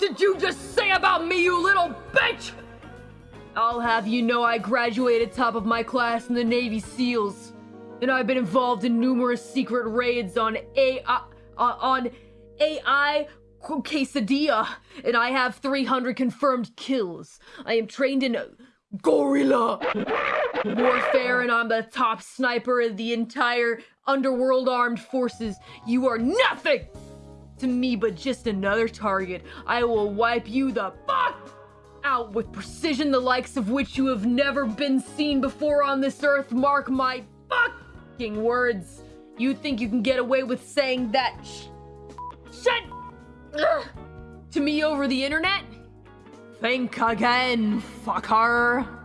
did you just say about me, you little bitch? I'll have you know I graduated top of my class in the Navy SEALs. And I've been involved in numerous secret raids on AI, uh, on AI quesadilla, and I have 300 confirmed kills. I am trained in gorilla warfare, and I'm the top sniper of the entire underworld armed forces. You are nothing to me but just another target. I will wipe you the fuck out with precision the likes of which you have never been seen before on this earth. Mark my fucking words. You think you can get away with saying that sh- shit to me over the internet? Think again, fucker.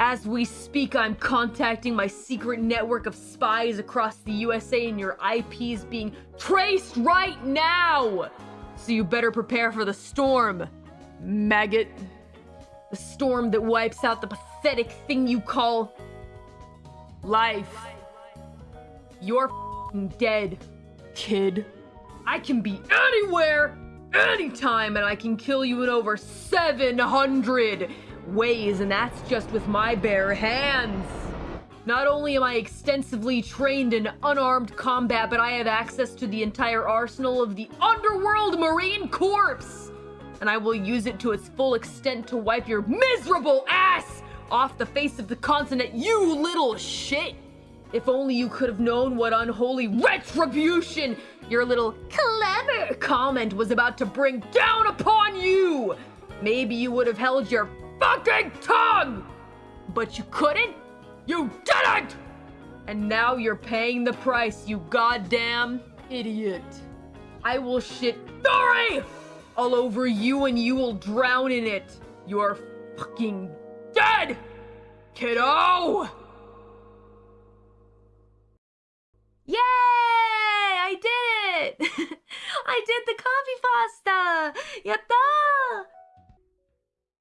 As we speak, I'm contacting my secret network of spies across the USA, and your IP is being traced right now! So you better prepare for the storm, maggot. The storm that wipes out the pathetic thing you call life. You're dead, kid. I can be anywhere, anytime, and I can kill you in over 700 ways, and that's just with my bare hands. Not only am I extensively trained in unarmed combat, but I have access to the entire arsenal of the Underworld Marine Corps! And I will use it to its full extent to wipe your miserable ass off the face of the continent, you little shit! If only you could have known what unholy retribution your little comment was about to bring down upon you! Maybe you would have held your fucking tongue! But you couldn't? You didn't! And now you're paying the price, you goddamn idiot. I will shit Dory all over you and you will drown in it. You're fucking dead, kiddo! I did it! I did the coffee pasta! Yatta!